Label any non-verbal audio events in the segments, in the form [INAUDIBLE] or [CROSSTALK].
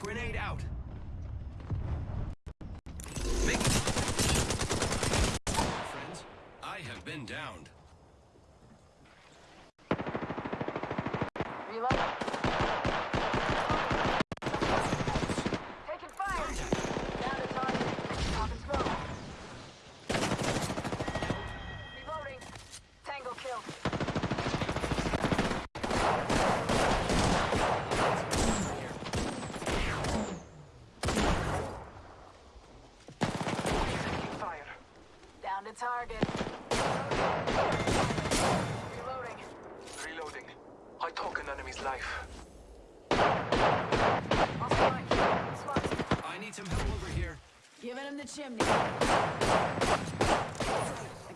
Grenade out. Make Friends, I have been downed. Reload. Taking fire. Down to target. Pop and smoke. Reloading. Tango killed. Taking fire. Down to target. Reloading. Reloading. I took an enemy's life. I'll strike. Swat. I need some help over here. Giving him the chimney. I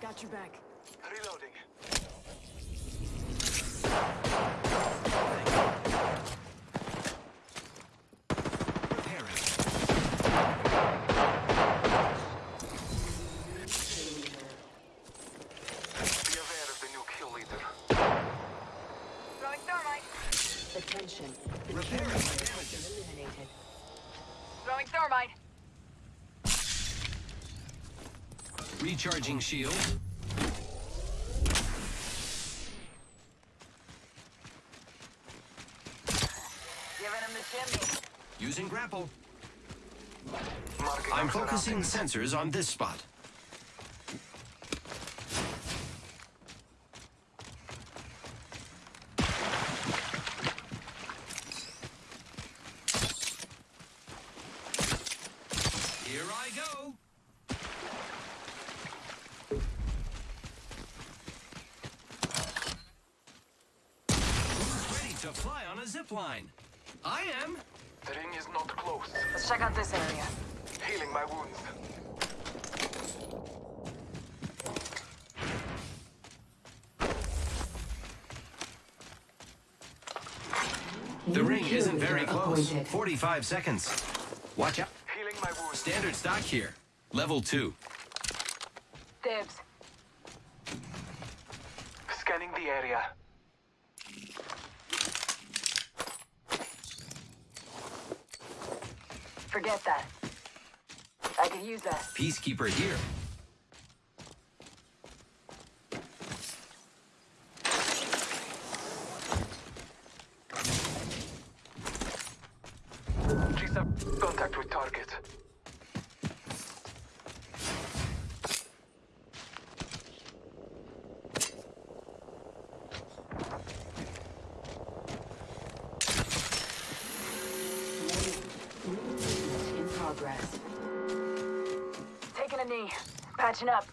got your back. Reloading. Repairing. Be aware of the new kill leader. Throwing thermite. Attention. The Repairing kill my leader has damages. been eliminated. Throwing thermite. Recharging shield. Giving him the chimney. Using grapple. Marking I'm focusing sensors on this spot. Here I go. Who's ready to fly on a zip line? I am. The ring is not close. Let's check out this area. Healing my wounds. The ring isn't very close. 45 seconds. Watch out. Healing my wounds. Standard stock here. Level 2. Dibs. Scanning the area. Forget that. I could use that. Peacekeeper here. G7 contact with target. In progress. Patching up.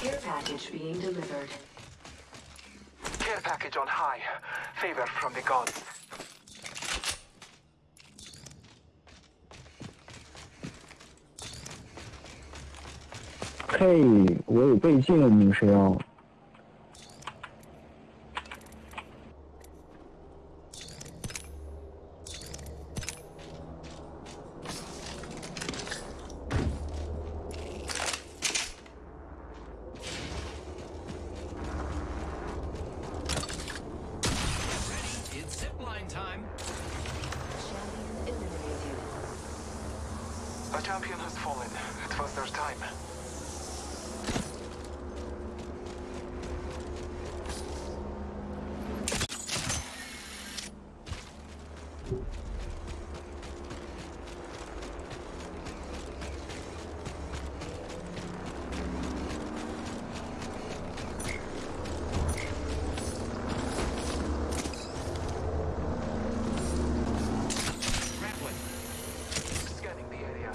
Care package being delivered. Care package on high. Favor from the gods. 嘿，我有倍镜，你是要？ Fallen. It was their time. Grappling. Scanning the area.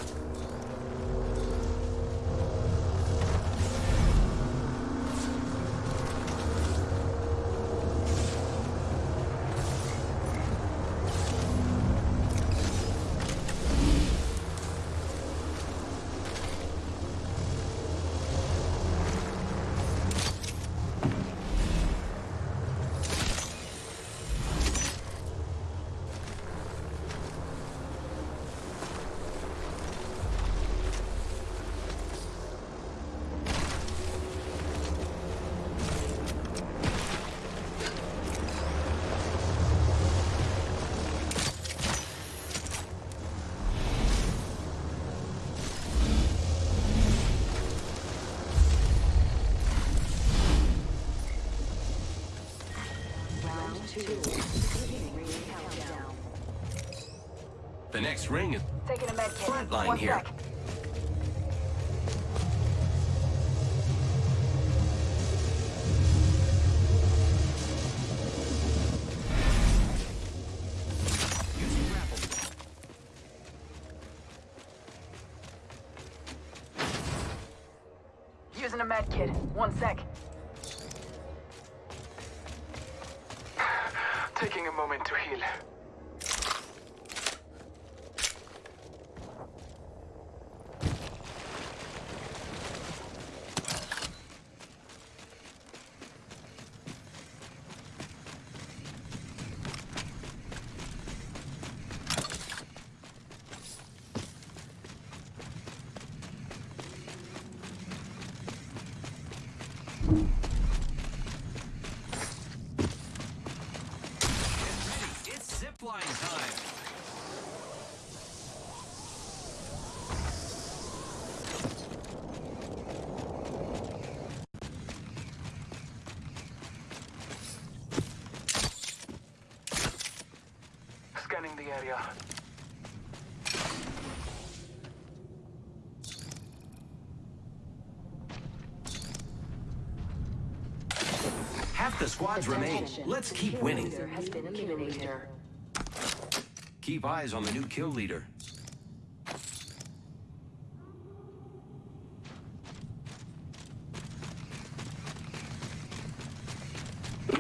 two. Beginning ring countdown. The next ring is Taking a med kit. Frontline One here. sec. Using a med kit. One sec. Taking a moment to heal. Get ready. It's zipline time. Scanning the area. Half the squads remain. Let's keep kill winning. has been. Keep eyes on the new kill leader.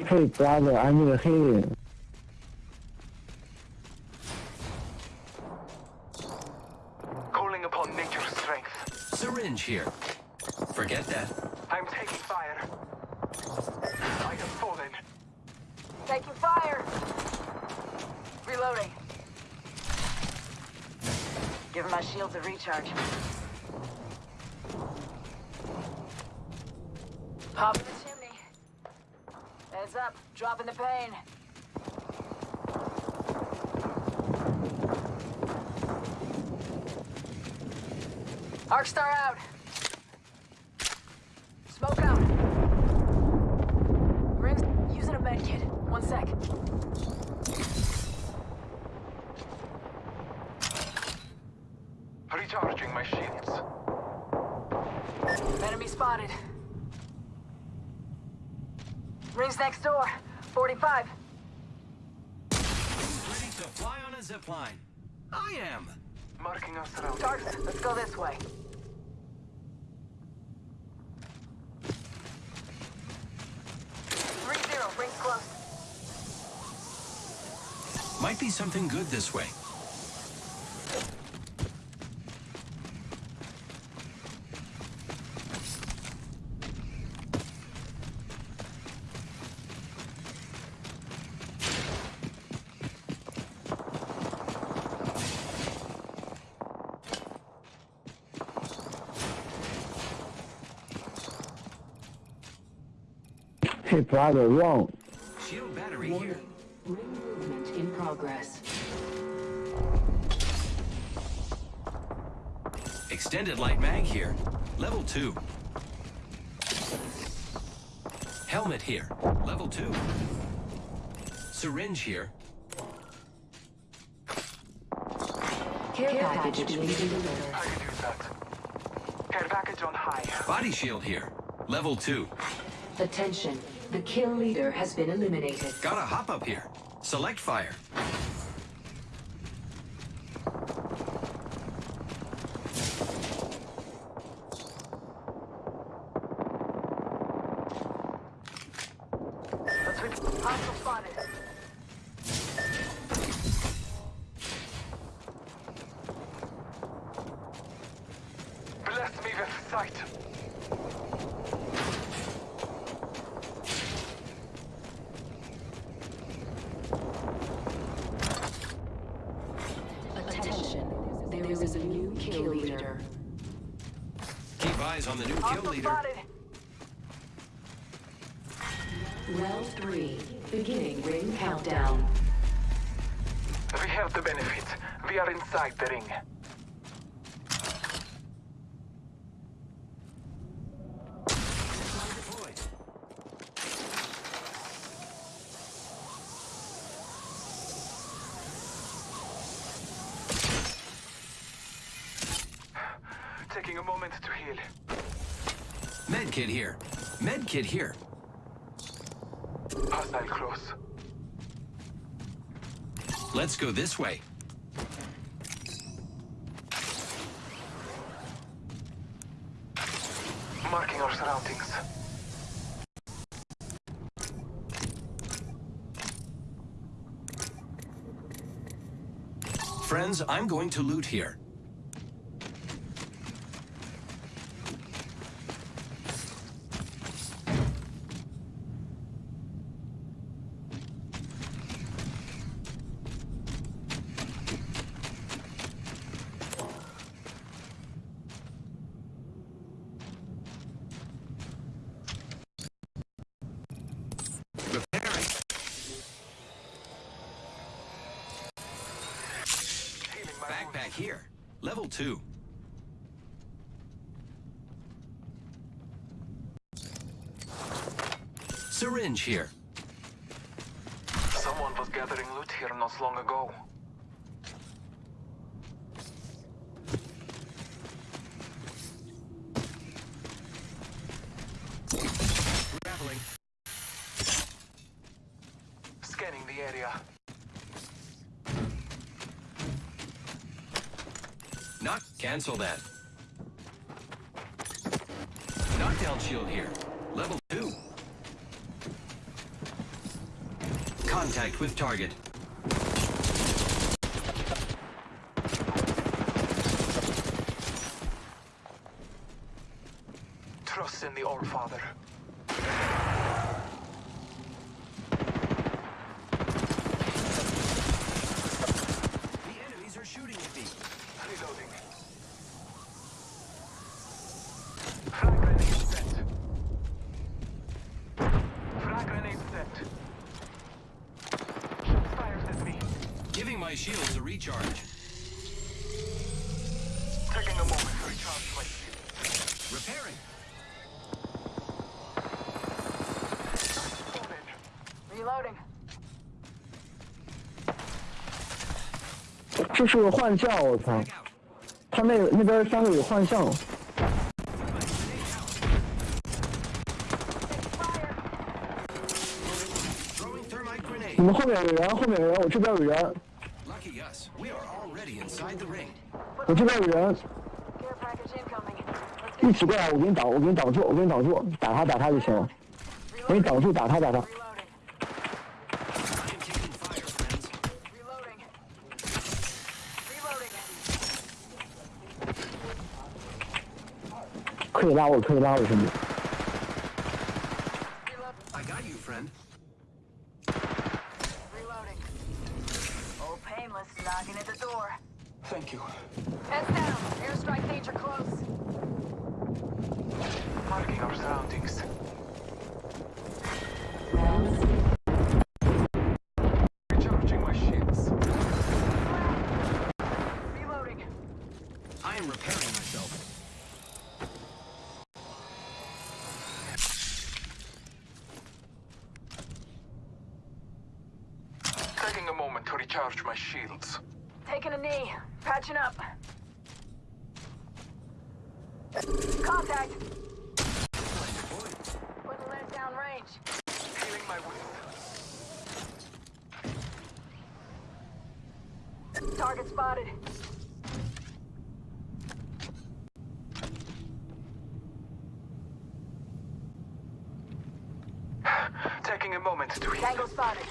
Hey brother, I need a healing. Here. Forget that. I'm taking fire. I have fallen. Taking fire. Reloading. Giving my shields a recharge. Hop in the chimney. Heads up. Dropping the pain. Arcstar out. Smoke out. Rings using a med kit. One sec. Recharging my shields. Enemy spotted. Rings next door. 45. Ready to fly on a zipline. I am. Marking us around. Darks, let's go this way. Three zero, rings close. Might be something good this way. Hey brother, wrong. Extended light mag here. Level 2. Helmet here. Level 2. Syringe here. Care package being delivered. I can use that. Care package on high. Body shield here. Level 2. Attention. The kill leader has been eliminated. Got a hop up here. Select fire. Let's switch. Hostile spotted. Bless me with sight. Attention. There is a new kill leader. Keep eyes on the new kill leader. spotted. Round three. Beginning ring countdown. We have the benefit. We are inside the ring. Deployed. Kit here. Med kit here. Hostile close. Let's go this way. Marking our surroundings. Friends, I'm going to loot here. Repairing. Healing my wounds. Backpack here. Level 2. Syringe here. Someone was gathering loot here not long ago. Grappling. Scanning the area. Knock. Cancel that. Knockdown shield here. Level 2. Contact with target. Trust in the All my shields a recharge. Taking a moment to recharge my shield. Repairing. Fall in. Reloading. 这是个幻象，我操！ Back out. 他那个那边三个有幻象， Fire. Throwing thermite 你 grenade. 们后面有人，后面有人，我这边有人， yes we are already inside the ring。我这边有人一起过来，我给你挡，我给你挡住，我给你挡住，打他打他就行了，我给你挡住，打他打他。可以拉我，可以拉我，兄弟。Recharge my shields. Taking a knee. Patching up. Contact. Putting lead down range. Healing my wound. Target spotted. [SIGHS] Taking a moment to heal. Tango spotted.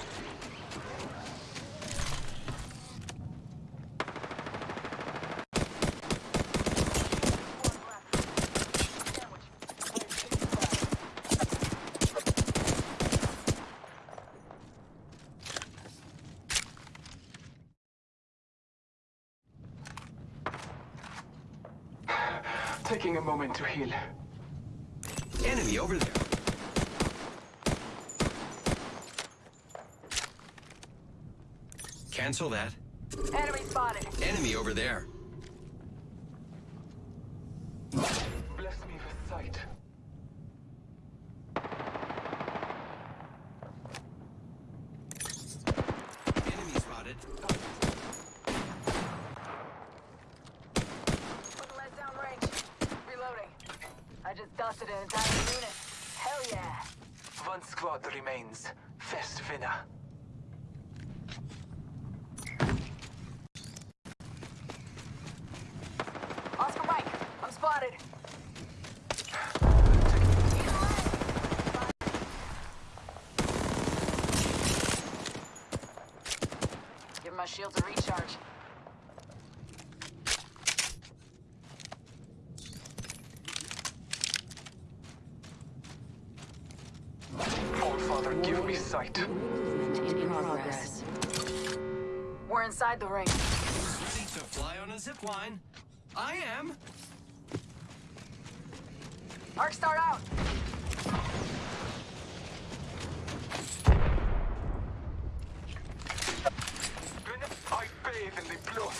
Taking a moment to heal. Enemy over there. Cancel that. Enemy spotted. Enemy over there. Bless me with sight. Enemy spotted. Putting lead down range. Reloading. I just dusted an entire unit. Hell yeah! One squad remains. Fest winner. Oscar Mike, I'm spotted. Give my shields a recharge. All Father, give me sight. Movement in progress. We're inside the ring. Ready to fly on a zip line? I am. Arcstar out. I bathe in the blood.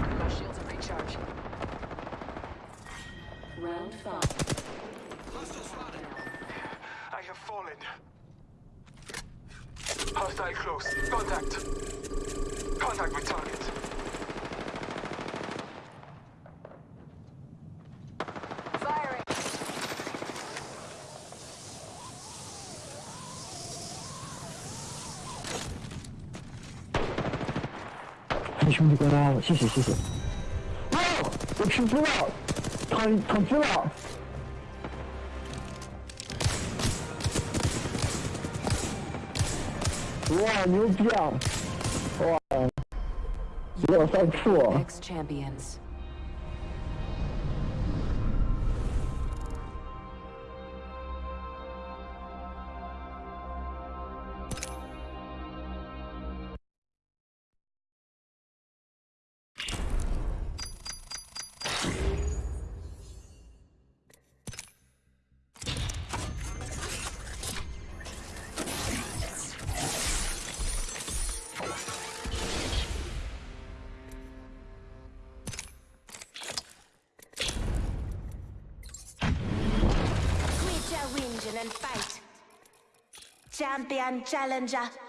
Give my shields a recharge. Round five. Hostile spotted. I have fallen. Hostile close. Contact. Contact with target. почему не 谢谢谢。哇，我吃猪了，躺躺猪了。哇，牛逼啊！哇，我三处。 X champions. And fight. Champion challenger.